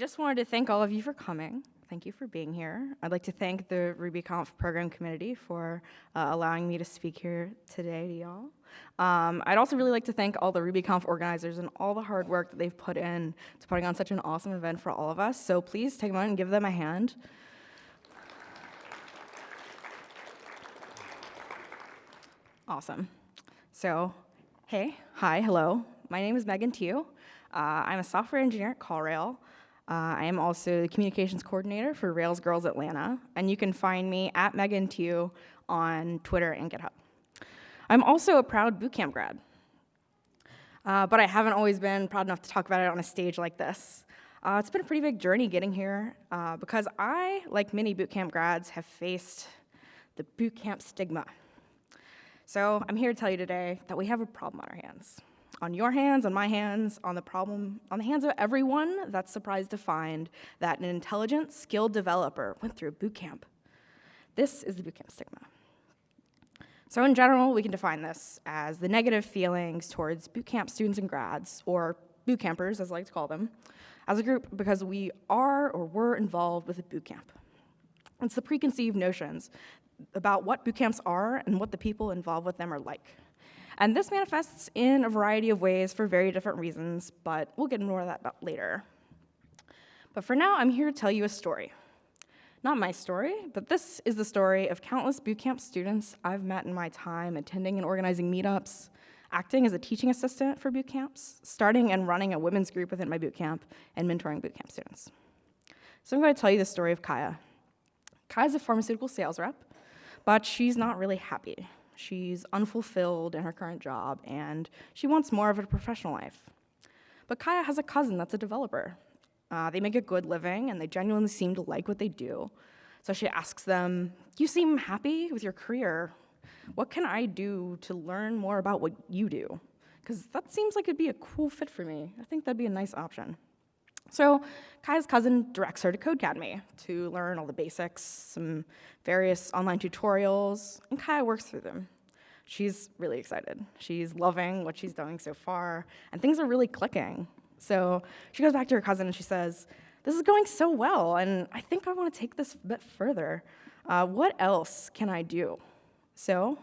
Just wanted to thank all of you for coming. Thank you for being here. I'd like to thank the RubyConf program committee for uh, allowing me to speak here today to y'all. Um, I'd also really like to thank all the RubyConf organizers and all the hard work that they've put in to putting on such an awesome event for all of us. So please take a moment and give them a hand. Awesome. So, hey, hi, hello. My name is Megan Tiu. Uh, I'm a software engineer at CallRail. Uh, I am also the communications coordinator for Rails Girls Atlanta, and you can find me at Megan Tiu on Twitter and GitHub. I'm also a proud bootcamp grad, uh, but I haven't always been proud enough to talk about it on a stage like this. Uh, it's been a pretty big journey getting here uh, because I, like many bootcamp grads, have faced the bootcamp stigma. So I'm here to tell you today that we have a problem on our hands on your hands, on my hands, on the problem, on the hands of everyone that's surprised to find that an intelligent, skilled developer went through a boot camp. This is the boot camp stigma. So in general, we can define this as the negative feelings towards boot camp students and grads, or boot campers, as I like to call them, as a group because we are or were involved with a boot camp. It's the preconceived notions about what boot camps are and what the people involved with them are like. And this manifests in a variety of ways for very different reasons, but we'll get more of that later. But for now, I'm here to tell you a story. Not my story, but this is the story of countless bootcamp students I've met in my time attending and organizing meetups, acting as a teaching assistant for bootcamps, starting and running a women's group within my bootcamp, and mentoring bootcamp students. So I'm going to tell you the story of Kaya. Kaya's a pharmaceutical sales rep, but she's not really happy. She's unfulfilled in her current job, and she wants more of a professional life. But Kaya has a cousin that's a developer. Uh, they make a good living, and they genuinely seem to like what they do. So she asks them, you seem happy with your career. What can I do to learn more about what you do? Because that seems like it'd be a cool fit for me. I think that'd be a nice option. So Kai's cousin directs her to Codecademy to learn all the basics, some various online tutorials, and Kai works through them. She's really excited. She's loving what she's doing so far, and things are really clicking. So she goes back to her cousin and she says, this is going so well, and I think I want to take this a bit further. Uh, what else can I do? So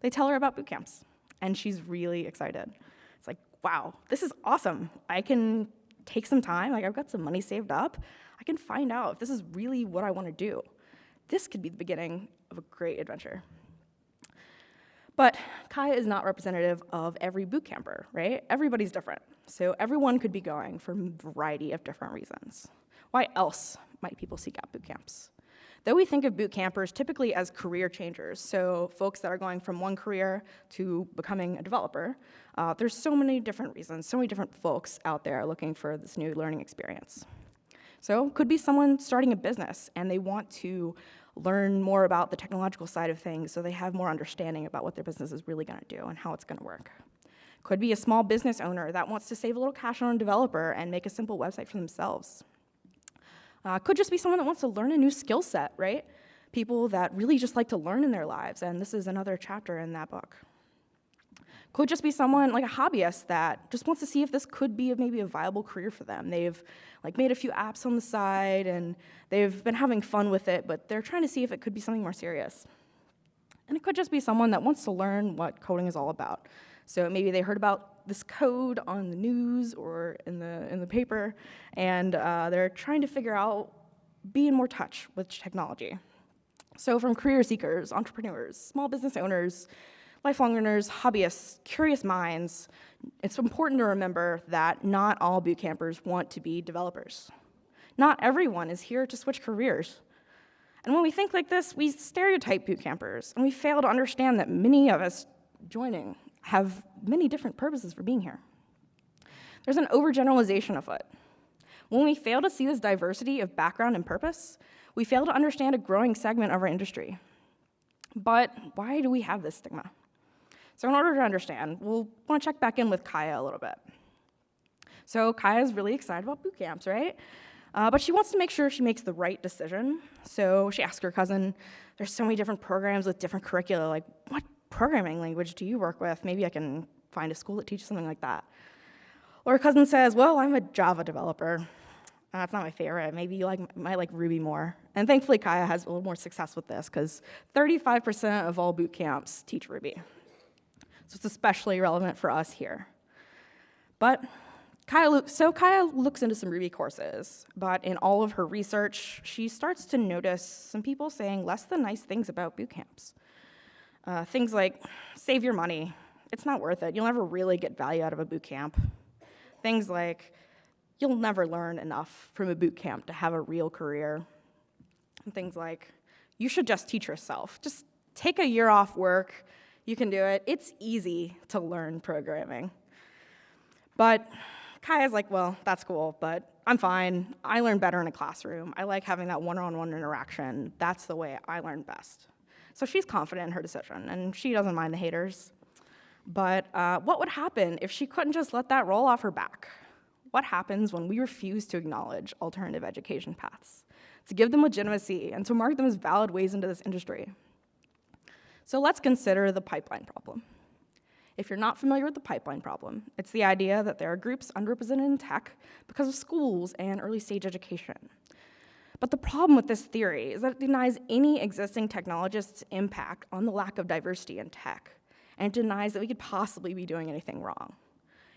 they tell her about boot camps, and she's really excited. It's like, wow, this is awesome. I can take some time, like I've got some money saved up, I can find out if this is really what I want to do. This could be the beginning of a great adventure. But Kaya is not representative of every boot camper, right? Everybody's different. So everyone could be going for a variety of different reasons. Why else might people seek out boot camps? Though we think of boot campers typically as career changers, so folks that are going from one career to becoming a developer, uh, there's so many different reasons, so many different folks out there looking for this new learning experience. So could be someone starting a business and they want to learn more about the technological side of things so they have more understanding about what their business is really gonna do and how it's gonna work. Could be a small business owner that wants to save a little cash on a developer and make a simple website for themselves. Uh, could just be someone that wants to learn a new skill set, right? People that really just like to learn in their lives, and this is another chapter in that book. Could just be someone like a hobbyist that just wants to see if this could be maybe a viable career for them. They've like made a few apps on the side and they've been having fun with it, but they're trying to see if it could be something more serious. And it could just be someone that wants to learn what coding is all about. So maybe they heard about this code on the news or in the, in the paper, and uh, they're trying to figure out, be in more touch with technology. So from career seekers, entrepreneurs, small business owners, lifelong learners, hobbyists, curious minds, it's important to remember that not all boot campers want to be developers. Not everyone is here to switch careers. And when we think like this, we stereotype boot campers, and we fail to understand that many of us joining have many different purposes for being here. There's an overgeneralization afoot. When we fail to see this diversity of background and purpose, we fail to understand a growing segment of our industry. But why do we have this stigma? So in order to understand, we'll want to check back in with Kaya a little bit. So Kaya's really excited about boot camps, right? Uh, but she wants to make sure she makes the right decision. So she asks her cousin, there's so many different programs with different curricula, like what programming language do you work with? Maybe I can find a school that teaches something like that. Or a cousin says, well, I'm a Java developer. Uh, That's not my favorite. Maybe you like might like Ruby more. And thankfully, Kaya has a little more success with this because 35% of all boot camps teach Ruby. So it's especially relevant for us here. But Kaya, so Kaya looks into some Ruby courses, but in all of her research, she starts to notice some people saying less than nice things about boot camps. Uh, things like, save your money, it's not worth it, you'll never really get value out of a boot camp. Things like, you'll never learn enough from a boot camp to have a real career. And things like, you should just teach yourself. Just take a year off work, you can do it. It's easy to learn programming. But Kaya's like, well, that's cool, but I'm fine. I learn better in a classroom. I like having that one-on-one interaction. That's the way I learn best. So she's confident in her decision, and she doesn't mind the haters. But uh, what would happen if she couldn't just let that roll off her back? What happens when we refuse to acknowledge alternative education paths, to give them legitimacy, and to mark them as valid ways into this industry? So let's consider the pipeline problem. If you're not familiar with the pipeline problem, it's the idea that there are groups underrepresented in tech because of schools and early stage education. But the problem with this theory is that it denies any existing technologist's impact on the lack of diversity in tech, and it denies that we could possibly be doing anything wrong.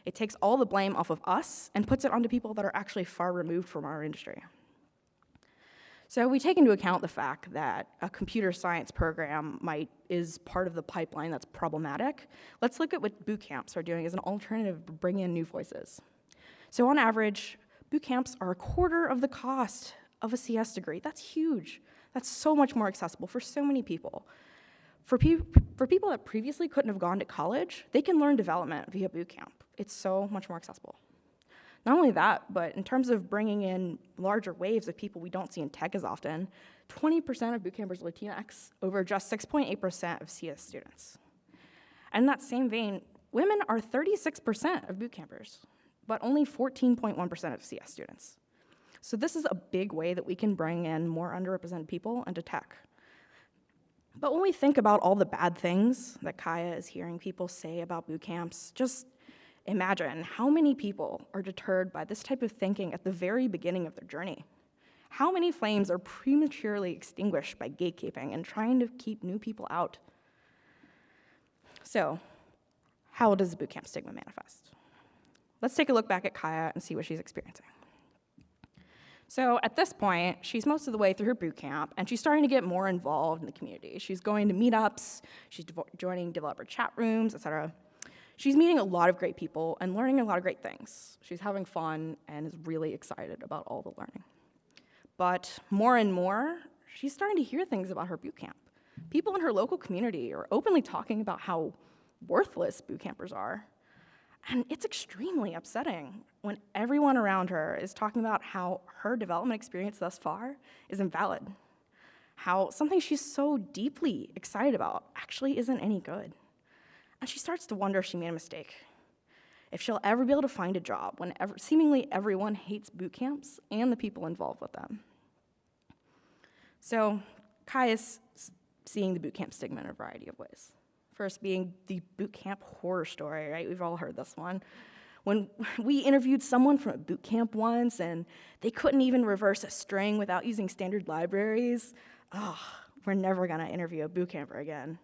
It takes all the blame off of us and puts it onto people that are actually far removed from our industry. So we take into account the fact that a computer science program might is part of the pipeline that's problematic. Let's look at what boot camps are doing as an alternative to bring in new voices. So on average, boot camps are a quarter of the cost of a CS degree. That's huge. That's so much more accessible for so many people. For, pe for people that previously couldn't have gone to college, they can learn development via bootcamp. It's so much more accessible. Not only that, but in terms of bringing in larger waves of people we don't see in tech as often, 20% of bootcampers are Latinx over just 6.8% of CS students. And in that same vein, women are 36% of bootcampers, but only 14.1% of CS students. So this is a big way that we can bring in more underrepresented people into tech. But when we think about all the bad things that Kaya is hearing people say about boot camps, just Imagine how many people are deterred by this type of thinking at the very beginning of their journey. How many flames are prematurely extinguished by gatekeeping and trying to keep new people out? So, how does the bootcamp stigma manifest? Let's take a look back at Kaya and see what she's experiencing. So at this point, she's most of the way through her boot camp, and she's starting to get more involved in the community. She's going to meetups, she's joining developer chat rooms, et cetera. She's meeting a lot of great people and learning a lot of great things. She's having fun and is really excited about all the learning. But more and more, she's starting to hear things about her boot camp. People in her local community are openly talking about how worthless boot campers are. And it's extremely upsetting when everyone around her is talking about how her development experience thus far is invalid, how something she's so deeply excited about actually isn't any good. And she starts to wonder if she made a mistake. If she'll ever be able to find a job when ever, seemingly everyone hates boot camps and the people involved with them. So Kai is seeing the boot camp stigma in a variety of ways. First being the boot camp horror story, right? We've all heard this one. When we interviewed someone from a boot camp once and they couldn't even reverse a string without using standard libraries, oh, we're never gonna interview a boot camper again.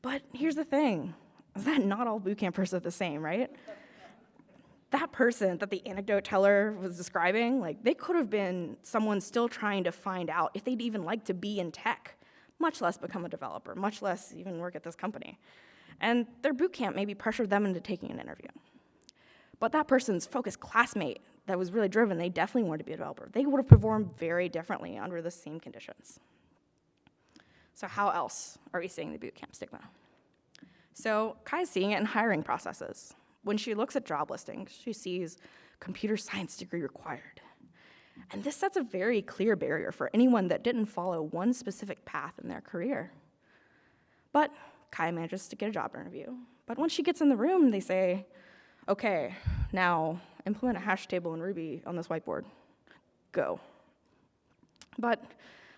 But here's the thing, is that not all boot campers are the same, right? that person that the anecdote teller was describing, like they could have been someone still trying to find out if they'd even like to be in tech, much less become a developer, much less even work at this company. And their boot camp maybe pressured them into taking an interview. But that person's focused classmate that was really driven, they definitely wanted to be a developer. They would have performed very differently under the same conditions. So how else are we seeing the bootcamp stigma? So Kai's seeing it in hiring processes. When she looks at job listings, she sees computer science degree required. And this sets a very clear barrier for anyone that didn't follow one specific path in their career. But Kai manages to get a job interview. But once she gets in the room, they say, okay, now implement a hash table in Ruby on this whiteboard. Go. But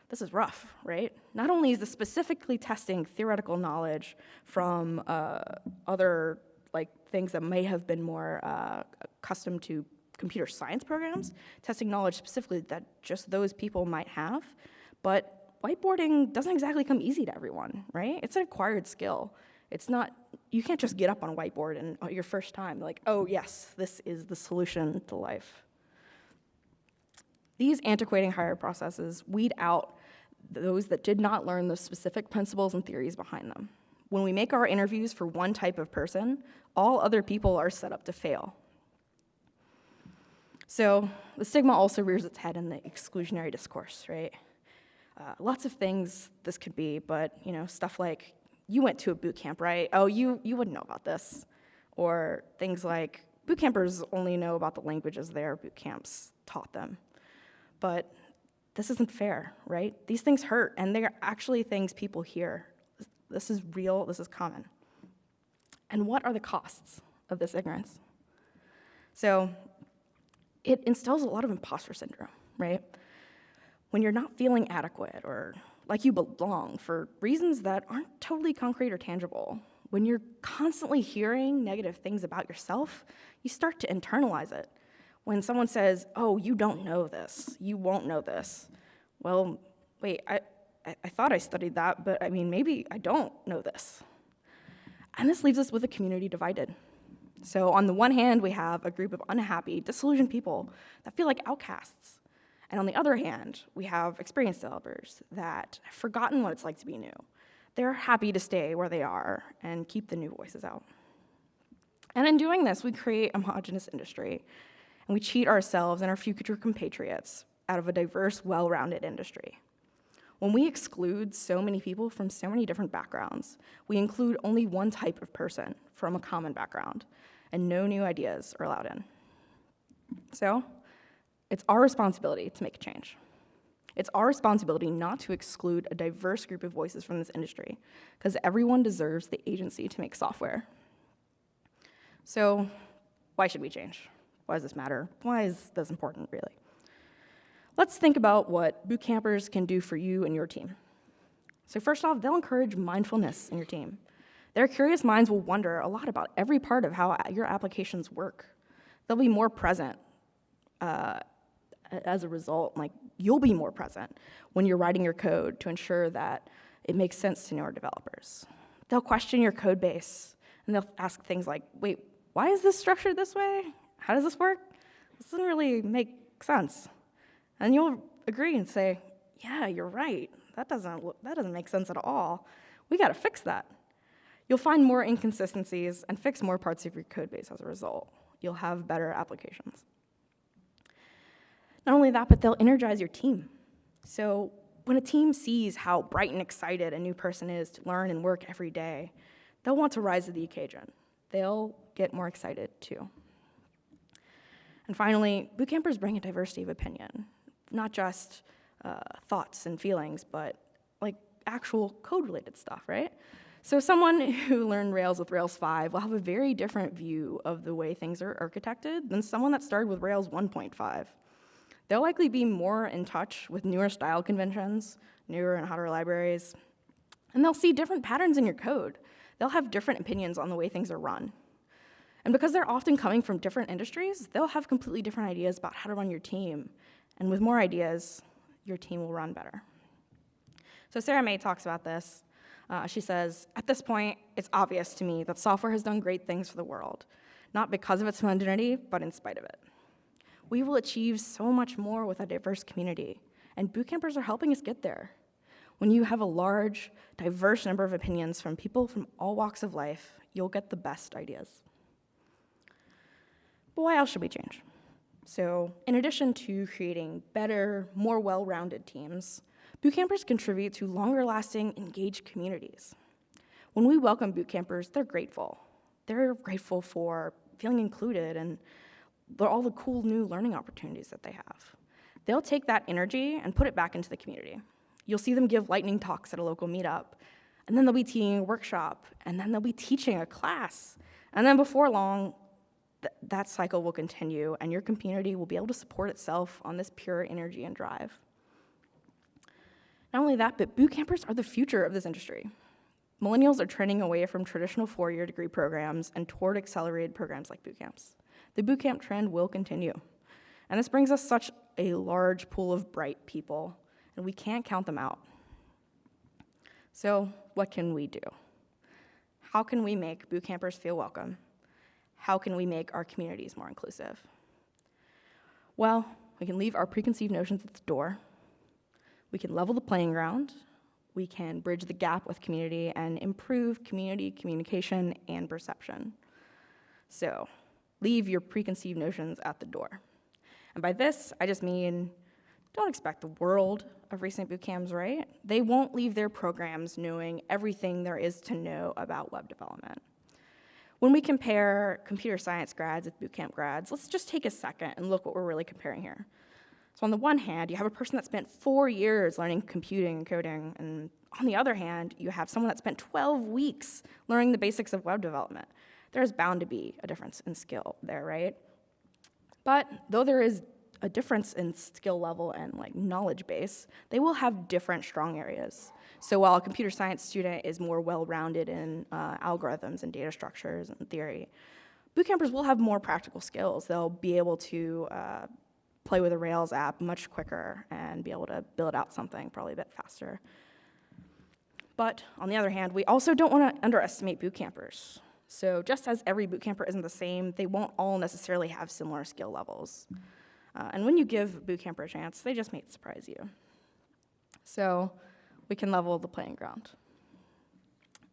this is rough, right? Not only is this specifically testing theoretical knowledge from uh, other like things that may have been more uh, accustomed to computer science programs, testing knowledge specifically that just those people might have. But whiteboarding doesn't exactly come easy to everyone, right? It's an acquired skill. It's not, you can't just get up on a whiteboard and oh, your first time, like, oh yes, this is the solution to life. These antiquating hire processes weed out those that did not learn the specific principles and theories behind them. When we make our interviews for one type of person, all other people are set up to fail. So the stigma also rears its head in the exclusionary discourse, right? Uh, lots of things this could be, but you know, stuff like you went to a boot camp, right? Oh, you you wouldn't know about this, or things like boot campers only know about the languages their boot camps taught them. But this isn't fair, right? These things hurt, and they're actually things people hear. This is real, this is common. And what are the costs of this ignorance? So it instills a lot of imposter syndrome, right? When you're not feeling adequate or like you belong for reasons that aren't totally concrete or tangible, when you're constantly hearing negative things about yourself, you start to internalize it. When someone says, oh, you don't know this, you won't know this, well, wait, I, I thought I studied that, but I mean, maybe I don't know this. And this leaves us with a community divided. So, on the one hand, we have a group of unhappy, disillusioned people that feel like outcasts. And on the other hand, we have experienced developers that have forgotten what it's like to be new. They're happy to stay where they are and keep the new voices out. And in doing this, we create a homogenous industry, and we cheat ourselves and our future compatriots out of a diverse, well-rounded industry. When we exclude so many people from so many different backgrounds, we include only one type of person from a common background, and no new ideas are allowed in. So, it's our responsibility to make a change. It's our responsibility not to exclude a diverse group of voices from this industry, because everyone deserves the agency to make software. So, why should we change? Why does this matter? Why is this important, really? Let's think about what boot campers can do for you and your team. So first off, they'll encourage mindfulness in your team. Their curious minds will wonder a lot about every part of how your applications work. They'll be more present uh, as a result, like you'll be more present when you're writing your code to ensure that it makes sense to newer developers. They'll question your code base and they'll ask things like, wait, why is this structured this way? How does this work? This doesn't really make sense. And you'll agree and say, yeah, you're right. That doesn't, that doesn't make sense at all. We got to fix that. You'll find more inconsistencies and fix more parts of your code base as a result. You'll have better applications. Not only that, but they'll energize your team. So when a team sees how bright and excited a new person is to learn and work every day, they'll want to rise to the occasion. They'll get more excited too. And finally, boot campers bring a diversity of opinion not just uh, thoughts and feelings, but like actual code-related stuff, right? So someone who learned Rails with Rails 5 will have a very different view of the way things are architected than someone that started with Rails 1.5. They'll likely be more in touch with newer style conventions, newer and hotter libraries, and they'll see different patterns in your code. They'll have different opinions on the way things are run. And because they're often coming from different industries, they'll have completely different ideas about how to run your team and with more ideas, your team will run better. So Sarah Mei talks about this. Uh, she says, at this point, it's obvious to me that software has done great things for the world, not because of its homogeneity, but in spite of it. We will achieve so much more with a diverse community, and bootcampers are helping us get there. When you have a large, diverse number of opinions from people from all walks of life, you'll get the best ideas. But why else should we change? So in addition to creating better, more well-rounded teams, bootcampers contribute to longer-lasting, engaged communities. When we welcome bootcampers, they're grateful. They're grateful for feeling included and all the cool new learning opportunities that they have. They'll take that energy and put it back into the community. You'll see them give lightning talks at a local meetup, and then they'll be teaching a workshop, and then they'll be teaching a class. And then before long, th that cycle will continue and your community will be able to support itself on this pure energy and drive. Not only that, but boot campers are the future of this industry. Millennials are trending away from traditional four-year degree programs and toward accelerated programs like boot camps. The boot camp trend will continue. And this brings us such a large pool of bright people, and we can't count them out. So, what can we do? How can we make boot campers feel welcome? How can we make our communities more inclusive? Well, we can leave our preconceived notions at the door. We can level the playing ground. We can bridge the gap with community and improve community communication and perception. So, leave your preconceived notions at the door. And by this, I just mean don't expect the world of recent boot camps, right? They won't leave their programs knowing everything there is to know about web development. When we compare computer science grads with bootcamp grads, let's just take a second and look what we're really comparing here. So on the one hand, you have a person that spent four years learning computing and coding, and on the other hand, you have someone that spent 12 weeks learning the basics of web development. There's bound to be a difference in skill there, right? But though there is a difference in skill level and like knowledge base, they will have different strong areas. So while a computer science student is more well-rounded in uh, algorithms and data structures and theory, boot campers will have more practical skills. They'll be able to uh, play with a Rails app much quicker and be able to build out something probably a bit faster. But on the other hand, we also don't want to underestimate boot campers. So just as every boot camper isn't the same, they won't all necessarily have similar skill levels. Uh, and when you give boot camper a chance, they just may surprise you. So we can level the playing ground.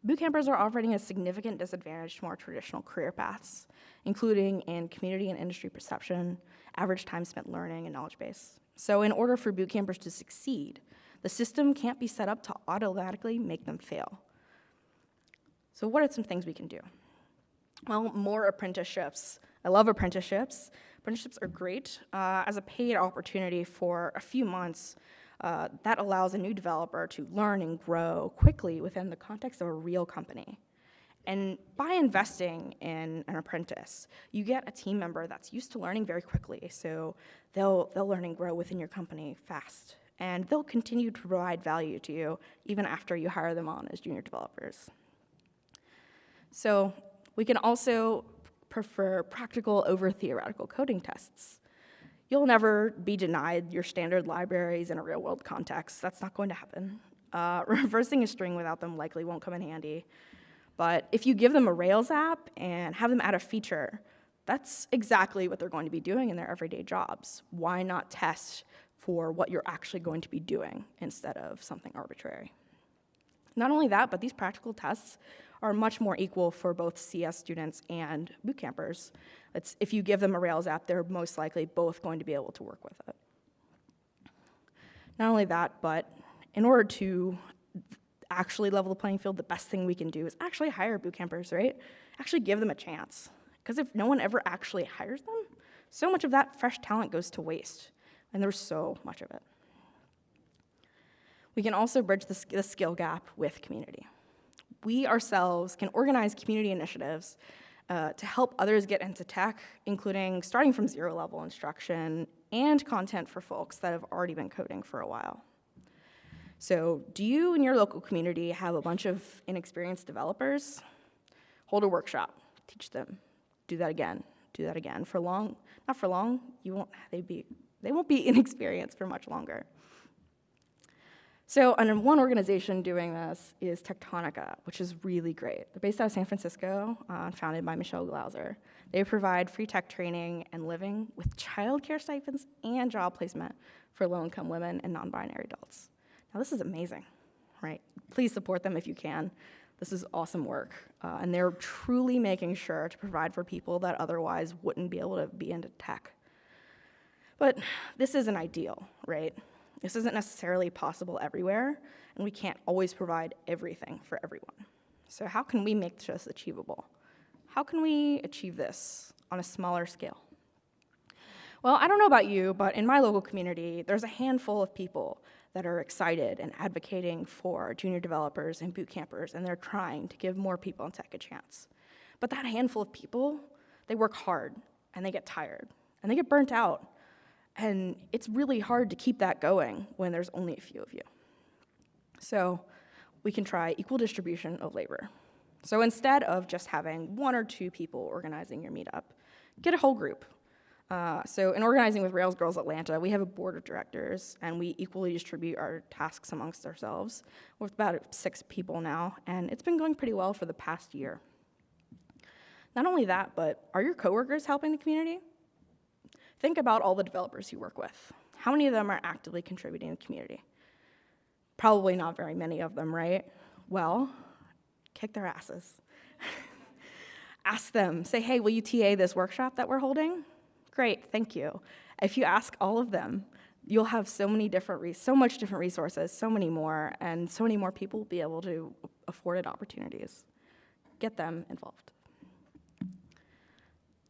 Boot campers are operating a significant disadvantage to more traditional career paths, including in community and industry perception, average time spent learning, and knowledge base. So in order for boot campers to succeed, the system can't be set up to automatically make them fail. So what are some things we can do? Well, more apprenticeships. I love apprenticeships. Apprenticeships are great uh, as a paid opportunity for a few months uh, that allows a new developer to learn and grow quickly within the context of a real company. And by investing in an apprentice, you get a team member that's used to learning very quickly, so they'll, they'll learn and grow within your company fast. And they'll continue to provide value to you even after you hire them on as junior developers. So we can also prefer practical over theoretical coding tests. You'll never be denied your standard libraries in a real world context. That's not going to happen. Uh, reversing a string without them likely won't come in handy. But if you give them a Rails app and have them add a feature, that's exactly what they're going to be doing in their everyday jobs. Why not test for what you're actually going to be doing instead of something arbitrary? Not only that, but these practical tests are much more equal for both CS students and boot campers. It's, if you give them a Rails app, they're most likely both going to be able to work with it. Not only that, but in order to actually level the playing field, the best thing we can do is actually hire boot campers, right? Actually give them a chance. Because if no one ever actually hires them, so much of that fresh talent goes to waste, and there's so much of it. We can also bridge the, the skill gap with community we ourselves can organize community initiatives uh, to help others get into tech, including starting from zero level instruction and content for folks that have already been coding for a while. So do you in your local community have a bunch of inexperienced developers? Hold a workshop, teach them, do that again, do that again. For long, not for long, you won't, they, be, they won't be inexperienced for much longer. So and one organization doing this is Techtonica, which is really great. They're based out of San Francisco, uh, founded by Michelle Glauser. They provide free tech training and living with childcare stipends and job placement for low-income women and non-binary adults. Now this is amazing, right? Please support them if you can. This is awesome work, uh, and they're truly making sure to provide for people that otherwise wouldn't be able to be into tech. But this isn't ideal, right? This isn't necessarily possible everywhere, and we can't always provide everything for everyone. So how can we make this achievable? How can we achieve this on a smaller scale? Well, I don't know about you, but in my local community, there's a handful of people that are excited and advocating for junior developers and boot campers, and they're trying to give more people in tech a chance. But that handful of people, they work hard, and they get tired, and they get burnt out, and it's really hard to keep that going when there's only a few of you. So we can try equal distribution of labor. So instead of just having one or two people organizing your meetup, get a whole group. Uh, so, in organizing with Rails Girls Atlanta, we have a board of directors and we equally distribute our tasks amongst ourselves with about six people now, and it's been going pretty well for the past year. Not only that, but are your coworkers helping the community? Think about all the developers you work with. How many of them are actively contributing to the community? Probably not very many of them, right? Well, kick their asses. Ask them, say, hey, will you TA this workshop that we're holding? Great, thank you. If you ask all of them, you'll have so many different, so much different resources, so many more, and so many more people will be able to afford it opportunities. Get them involved.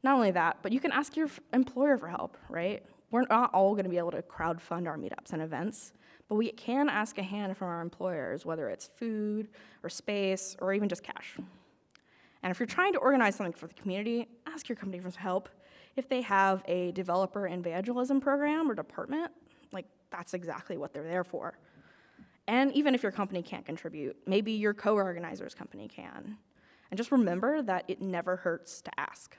Not only that, but you can ask your employer for help, right? We're not all going to be able to crowdfund our meetups and events, but we can ask a hand from our employers, whether it's food or space or even just cash. And if you're trying to organize something for the community, ask your company for help. If they have a developer evangelism program or department, like that's exactly what they're there for. And even if your company can't contribute, maybe your co-organizer's company can. And just remember that it never hurts to ask.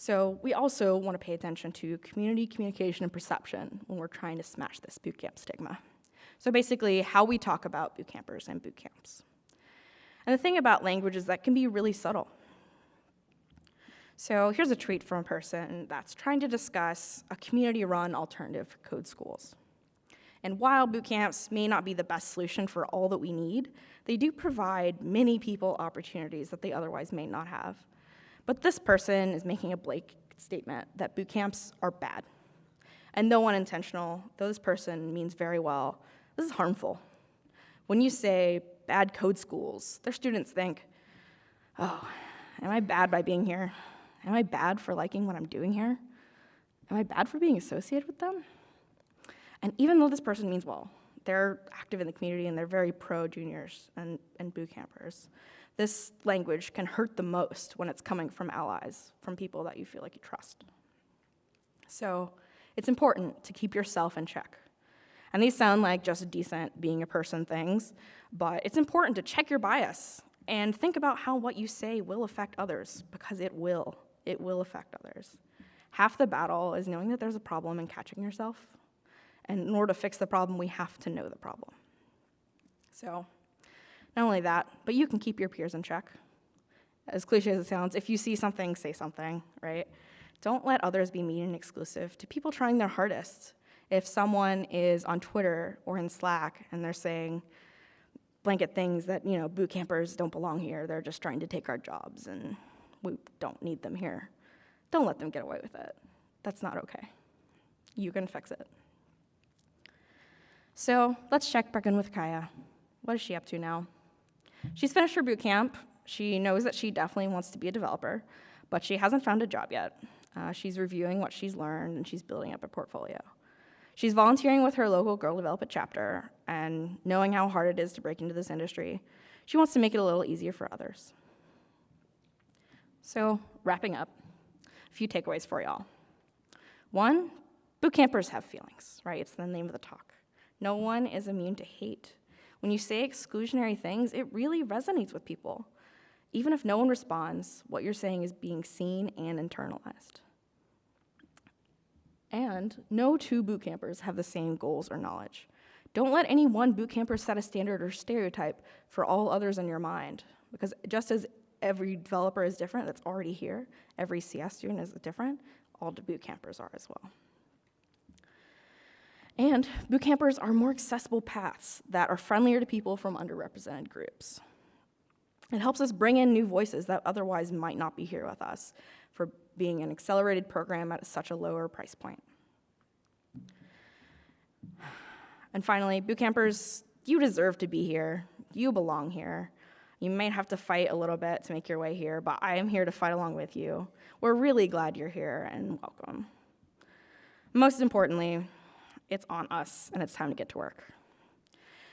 So we also want to pay attention to community communication and perception when we're trying to smash this bootcamp stigma. So basically, how we talk about boot campers and boot camps. And the thing about language is that can be really subtle. So here's a tweet from a person that's trying to discuss a community-run alternative code schools. And while boot camps may not be the best solution for all that we need, they do provide many people opportunities that they otherwise may not have. But this person is making a blanket statement that boot camps are bad. And no one intentional, though this person means very well, this is harmful. When you say bad code schools, their students think, oh, am I bad by being here? Am I bad for liking what I'm doing here? Am I bad for being associated with them? And even though this person means well, they're active in the community and they're very pro juniors and, and boot campers. This language can hurt the most when it's coming from allies, from people that you feel like you trust. So it's important to keep yourself in check. And these sound like just decent being a person things, but it's important to check your bias and think about how what you say will affect others, because it will. It will affect others. Half the battle is knowing that there's a problem and catching yourself. And in order to fix the problem, we have to know the problem. So, not only that, but you can keep your peers in check. As cliche as it sounds, if you see something, say something, right? Don't let others be mean and exclusive to people trying their hardest. If someone is on Twitter or in Slack and they're saying, blanket things that, you know, boot campers don't belong here. They're just trying to take our jobs and we don't need them here. Don't let them get away with it. That's not okay. You can fix it. So let's check back in with Kaya. What is she up to now? She's finished her boot camp. She knows that she definitely wants to be a developer, but she hasn't found a job yet. Uh, she's reviewing what she's learned and she's building up a portfolio. She's volunteering with her local Girl Develop It chapter, and knowing how hard it is to break into this industry, she wants to make it a little easier for others. So, wrapping up, a few takeaways for y'all. One, boot campers have feelings, right? It's the name of the talk. No one is immune to hate. When you say exclusionary things, it really resonates with people. Even if no one responds, what you're saying is being seen and internalized. And no two boot campers have the same goals or knowledge. Don't let any one boot camper set a standard or stereotype for all others in your mind, because just as every developer is different that's already here, every CS student is different, all the boot campers are as well. And boot campers are more accessible paths that are friendlier to people from underrepresented groups. It helps us bring in new voices that otherwise might not be here with us for being an accelerated program at such a lower price point. And finally, boot campers, you deserve to be here. You belong here. You might have to fight a little bit to make your way here, but I am here to fight along with you. We're really glad you're here and welcome. Most importantly, it's on us and it's time to get to work.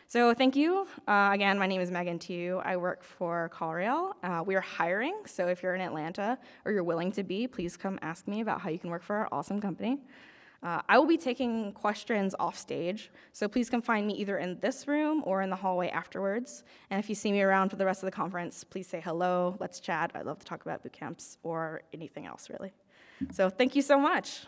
So thank you. Uh, again, my name is Megan Tiu. I work for CallRail. Uh, we are hiring, so if you're in Atlanta or you're willing to be, please come ask me about how you can work for our awesome company. Uh, I will be taking questions off stage, so please come find me either in this room or in the hallway afterwards. And if you see me around for the rest of the conference, please say hello, let's chat. I'd love to talk about boot camps or anything else, really. So thank you so much.